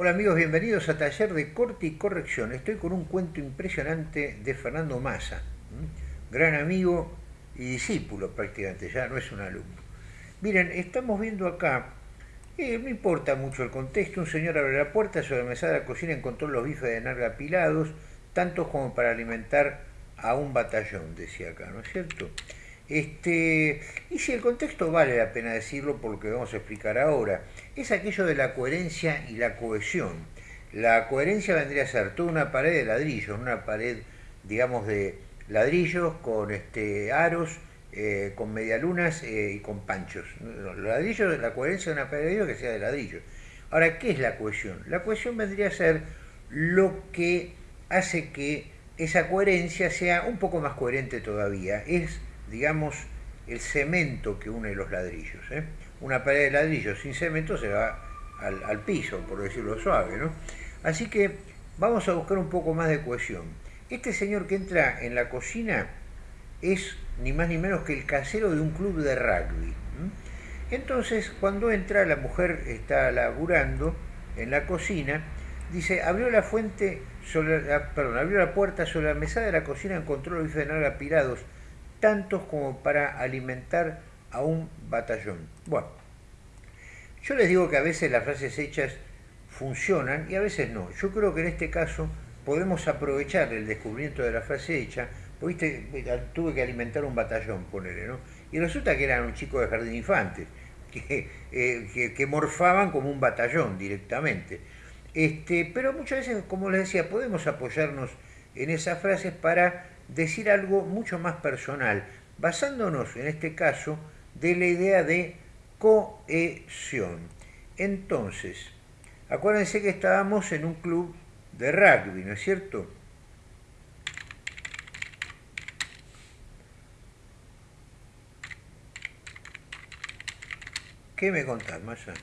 Hola amigos, bienvenidos a Taller de Corte y Corrección. Estoy con un cuento impresionante de Fernando Massa, gran amigo y discípulo prácticamente, ya no es un alumno. Miren, estamos viendo acá, eh, no importa mucho el contexto, un señor abre la puerta, sobre la mesada de la cocina encontró los bifes de narga apilados, tantos como para alimentar a un batallón, decía acá, ¿no es cierto? Este, y si el contexto vale la pena decirlo por lo que vamos a explicar ahora, es aquello de la coherencia y la cohesión. La coherencia vendría a ser toda una pared de ladrillos, una pared, digamos, de ladrillos con este, aros, eh, con medialunas eh, y con panchos. Los ladrillos, la coherencia de una pared de ladrillos que sea de ladrillos. Ahora, ¿qué es la cohesión? La cohesión vendría a ser lo que hace que esa coherencia sea un poco más coherente todavía. Es digamos, el cemento que une los ladrillos. ¿eh? Una pared de ladrillos sin cemento se va al, piso, por decirlo suave. ¿no? Así que vamos a buscar un poco más de cohesión. Este señor que entra en la cocina es ni más ni menos que el casero de un club de rugby. Entonces, cuando entra, la mujer está laburando en la cocina, dice, abrió la fuente, sobre perdón, abrió la puerta sobre la mesa de la cocina, encontró los bifes de nalga apirados tantos como para alimentar a un batallón. Bueno, yo les digo que a veces las frases hechas funcionan y a veces no. Yo creo que en este caso podemos aprovechar el descubrimiento de la frase hecha, porque tuve que alimentar un batallón, ponerle, ¿no? Y resulta que eran un chico de jardín infantes, que, eh, que, morfaban como un batallón directamente. Este, pero muchas veces, como les decía, podemos apoyarnos en esas frases para decir algo mucho más personal, basándonos en este caso de la idea de cohesión. Entonces, acuérdense que estábamos en un club de rugby, ¿no es cierto? ¿Qué me contás, Maya?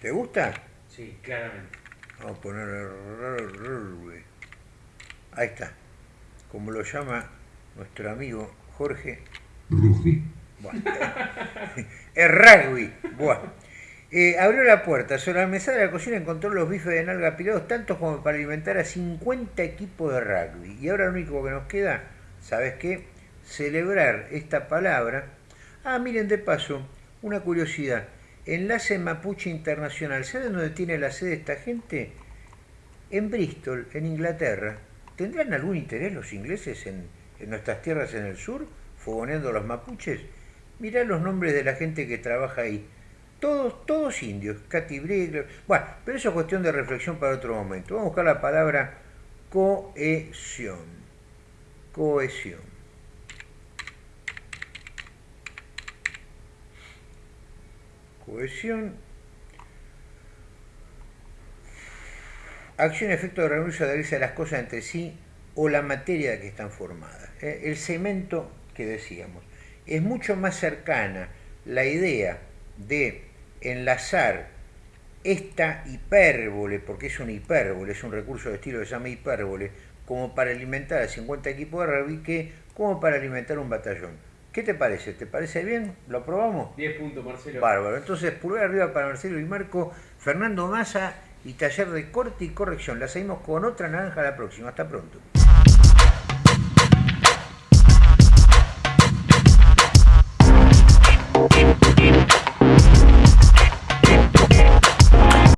¿Te gusta? Sí, claramente. Vamos a poner... Ahí está como lo llama nuestro amigo Jorge. Rugby. Bueno, es rugby. Bueno. Eh, abrió la puerta, sobre la mesa de la cocina encontró los bifes de nalga apilados, tantos como para alimentar a 50 equipos de rugby. Y ahora lo único que nos queda, ¿sabes qué? Celebrar esta palabra. Ah, miren, de paso, una curiosidad. Enlace Mapuche Internacional. ¿Saben dónde tiene la sede esta gente? En Bristol, en Inglaterra. ¿Tendrán algún interés los ingleses en, nuestras tierras en el sur, fogoneando a los mapuches? Mirá los nombres de la gente que trabaja ahí. Todos, todos indios, Katy Brigler. Bueno, pero eso es cuestión de reflexión para otro momento. Vamos a buscar la palabra cohesión. Cohesión. Cohesión acción y efecto de reunirse se adherirse a las cosas entre sí o la materia de que están formadas. ¿eh? El cemento que decíamos. Es mucho más cercana la idea de enlazar esta hipérbole, porque es una hipérbole, es un recurso de estilo que se llama hipérbole, como para alimentar a 50 equipos de rugby que como para alimentar un batallón. ¿Qué te parece? ¿Te parece bien? ¿Lo aprobamos? 10 puntos, Marcelo. Bárbaro. Entonces, pulgar arriba para Marcelo y Marco, Fernando Massa y taller de corte y corrección. La seguimos con otra naranja la próxima. Hasta pronto.